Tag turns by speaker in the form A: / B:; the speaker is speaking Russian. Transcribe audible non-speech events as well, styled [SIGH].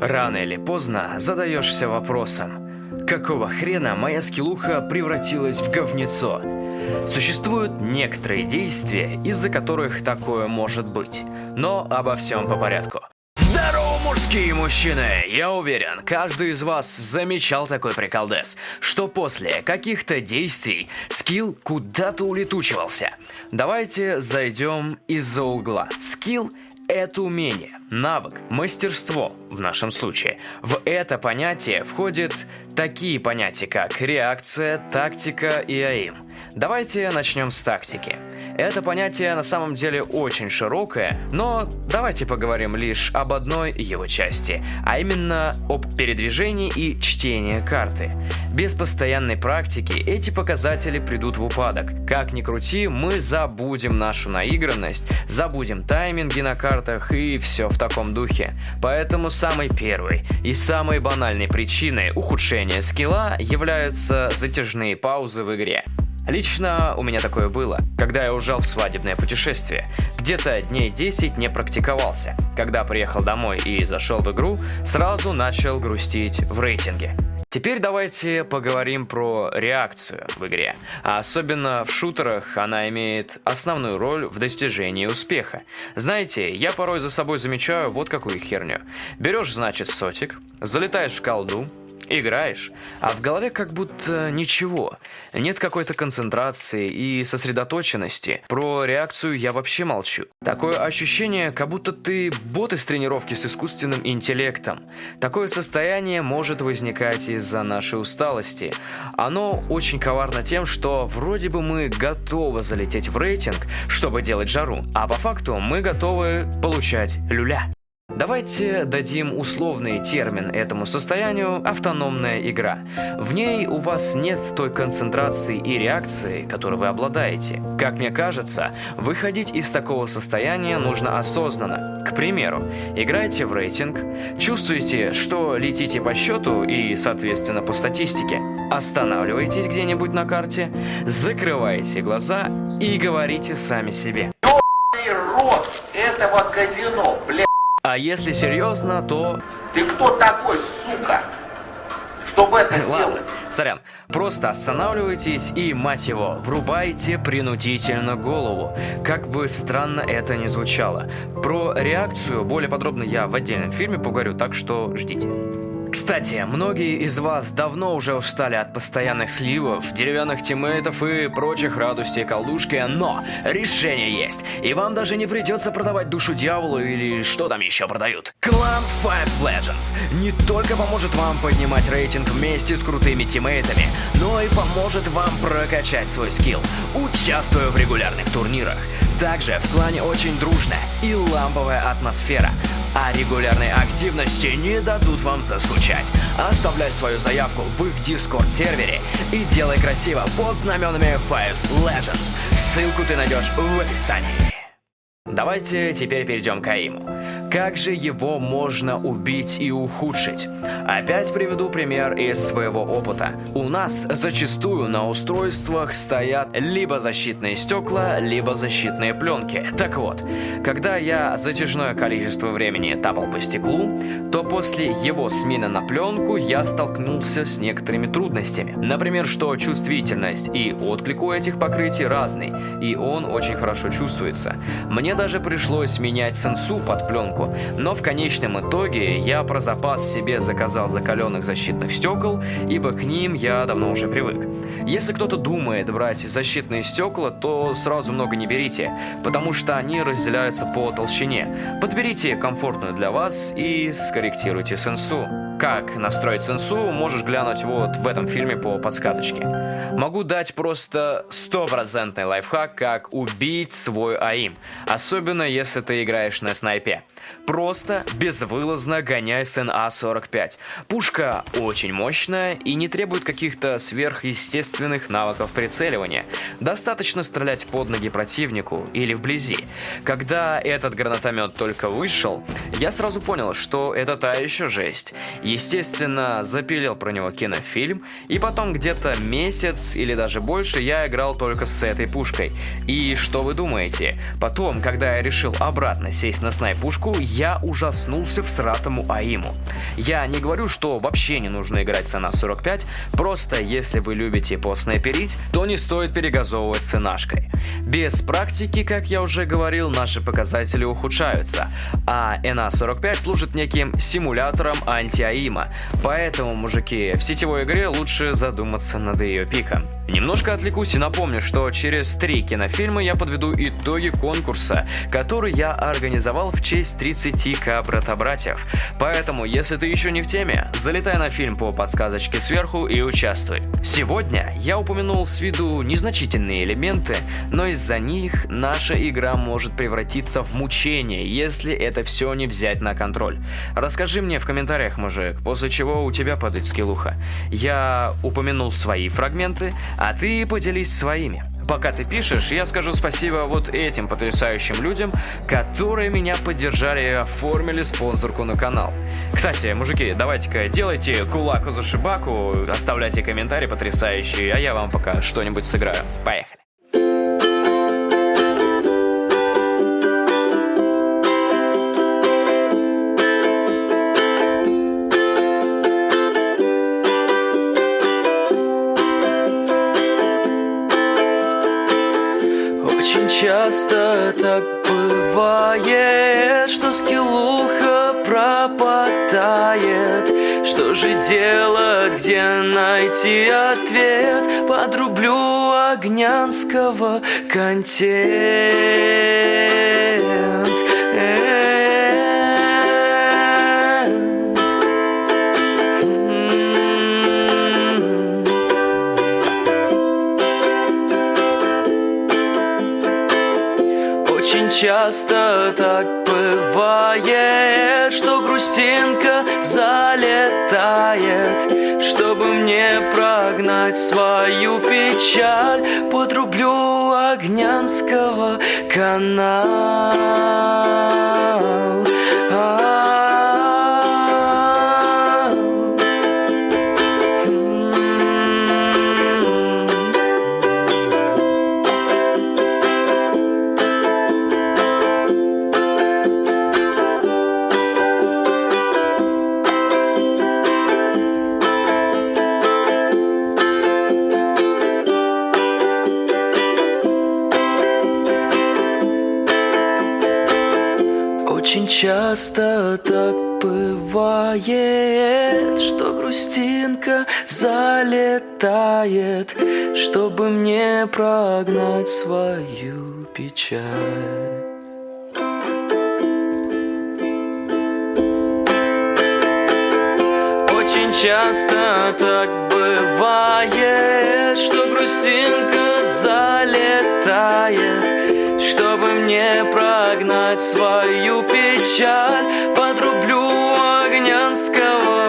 A: Рано или поздно задаешься вопросом, какого хрена моя скиллуха превратилась в говнецо? Существуют некоторые действия, из-за которых такое может быть, но обо всем по порядку. Здорово, мужские мужчины! Я уверен, каждый из вас замечал такой приколдес, что после каких-то действий скилл куда-то улетучивался. Давайте зайдем из-за угла. Скилл это умение, навык, мастерство в нашем случае. В это понятие входят такие понятия, как реакция, тактика и АИМ. Давайте начнем с тактики. Это понятие на самом деле очень широкое, но давайте поговорим лишь об одной его части, а именно об передвижении и чтении карты. Без постоянной практики эти показатели придут в упадок. Как ни крути, мы забудем нашу наигранность, забудем тайминги на картах и все в таком духе. Поэтому самой первой и самой банальной причиной ухудшения скилла являются затяжные паузы в игре. Лично у меня такое было, когда я ужал в свадебное путешествие. Где-то дней 10 не практиковался. Когда приехал домой и зашел в игру, сразу начал грустить в рейтинге. Теперь давайте поговорим про реакцию в игре. А особенно в шутерах она имеет основную роль в достижении успеха. Знаете, я порой за собой замечаю вот какую херню. Берешь, значит, сотик, залетаешь в колду, Играешь, а в голове как будто ничего. Нет какой-то концентрации и сосредоточенности. Про реакцию я вообще молчу. Такое ощущение, как будто ты бот из тренировки с искусственным интеллектом. Такое состояние может возникать из-за нашей усталости. Оно очень коварно тем, что вроде бы мы готовы залететь в рейтинг, чтобы делать жару, а по факту мы готовы получать люля. Давайте дадим условный термин этому состоянию «автономная игра». В ней у вас нет той концентрации и реакции, которой вы обладаете. Как мне кажется, выходить из такого состояния нужно осознанно. К примеру, играете в рейтинг, чувствуете, что летите по счету и, соответственно, по статистике, останавливаетесь где-нибудь на карте, закрываете глаза и говорите сами себе.
B: рот этого казино, блядь!
A: А если серьезно, то...
B: Ты кто такой, сука? Чтобы это [LAUGHS] сделать? Ладно,
A: сорян. Просто останавливайтесь и, мать его, врубайте принудительно голову. Как бы странно это ни звучало. Про реакцию более подробно я в отдельном фильме поговорю, так что ждите. Кстати, многие из вас давно уже устали от постоянных сливов, деревянных тиммейтов и прочих радостей колдушки, но решение есть, и вам даже не придется продавать душу дьяволу или что там еще продают. Клан Five Legends не только поможет вам поднимать рейтинг вместе с крутыми тиммейтами, но и поможет вам прокачать свой скилл, участвуя в регулярных турнирах. Также в клане очень дружная и ламповая атмосфера а регулярные активности не дадут вам заскучать. Оставляй свою заявку в их дискорд-сервере и делай красиво под знаменами Five Legends. Ссылку ты найдешь в описании. Давайте теперь перейдем к Аиму. Как же его можно убить и ухудшить? Опять приведу пример из своего опыта. У нас зачастую на устройствах стоят либо защитные стекла, либо защитные пленки. Так вот, когда я затяжное количество времени тапал по стеклу, то после его смены на пленку я столкнулся с некоторыми трудностями. Например, что чувствительность и отклик у этих покрытий разный, и он очень хорошо чувствуется. Мне даже пришлось менять сенсу под пленку, но в конечном итоге я про запас себе заказал закаленных защитных стекол, ибо к ним я давно уже привык. Если кто-то думает брать защитные стекла, то сразу много не берите, потому что они разделяются по толщине. Подберите комфортную для вас и скорректируйте сенсу. Как настроить сенсу, можешь глянуть вот в этом фильме по подсказочке. Могу дать просто стопроцентный лайфхак, как убить свой АИМ, особенно если ты играешь на снайпе. Просто безвылазно гоняй с НА-45. Пушка очень мощная и не требует каких-то сверхъестественных навыков прицеливания. Достаточно стрелять под ноги противнику или вблизи. Когда этот гранатомет только вышел, я сразу понял, что это та еще жесть. Естественно, запилил про него кинофильм, и потом где-то месяц или даже больше я играл только с этой пушкой. И что вы думаете? Потом, когда я решил обратно сесть на снайпушку, я ужаснулся в сратому АИМу. Я не говорю, что вообще не нужно играть с на 45, просто если вы любите поснайперить, то не стоит перегазовывать с нашкой. Без практики, как я уже говорил, наши показатели ухудшаются, а NA-45 служит неким симулятором анти-АИМа, поэтому, мужики, в сетевой игре лучше задуматься над ее пиком. Немножко отвлекусь и напомню, что через три кинофильма я подведу итоги конкурса, который я организовал в честь 30к брата-братьев. Поэтому, если ты еще не в теме, залетай на фильм по подсказочке сверху и участвуй. Сегодня я упомянул с виду незначительные элементы, но из-за них наша игра может превратиться в мучение, если это все не взять на контроль. Расскажи мне в комментариях, мужик, после чего у тебя падает скиллуха. Я упомянул свои фрагменты, а ты поделись своими. Пока ты пишешь, я скажу спасибо вот этим потрясающим людям, которые меня поддержали и оформили спонсорку на канал. Кстати, мужики, давайте-ка делайте кулаку за шибаку, оставляйте комментарии потрясающие, а я вам пока что-нибудь сыграю. Поехали.
C: Часто так бывает, что скиллуха пропадает Что же делать, где найти ответ? Подрублю Огнянского контент часто так бывает, что грустинка залетает Чтобы мне прогнать свою печаль. Подрублю Огнянского канал Очень часто так бывает, что грустинка залетает, чтобы мне прогнать свою печаль. Очень часто так бывает, что грустинка залетает, чтобы мне прогнать свою печаль, подрублю Огнянского